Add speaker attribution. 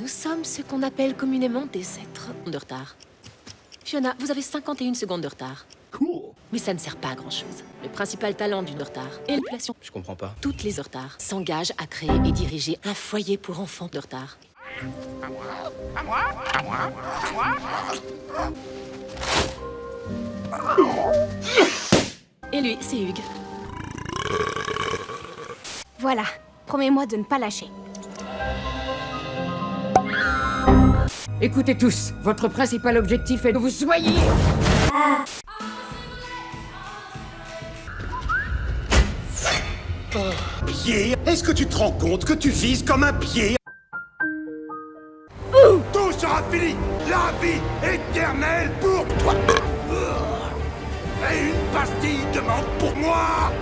Speaker 1: Nous sommes ce qu'on appelle communément des êtres de retard. Fiona, vous avez 51 secondes de retard.
Speaker 2: Cool.
Speaker 1: Mais ça ne sert pas à grand-chose. Le principal talent d'une retard est l'émulation.
Speaker 2: Je comprends pas.
Speaker 1: Toutes les retards s'engagent à créer et diriger un foyer pour enfants de retard. Et lui, c'est Hugues.
Speaker 3: Voilà, promets-moi de ne pas lâcher.
Speaker 4: Écoutez tous, votre principal objectif est que vous soyez...
Speaker 5: Pied. Est-ce que tu te rends compte que tu vises comme un pied? Tout sera fini! La vie éternelle pour toi! Et une pastille de menthe pour moi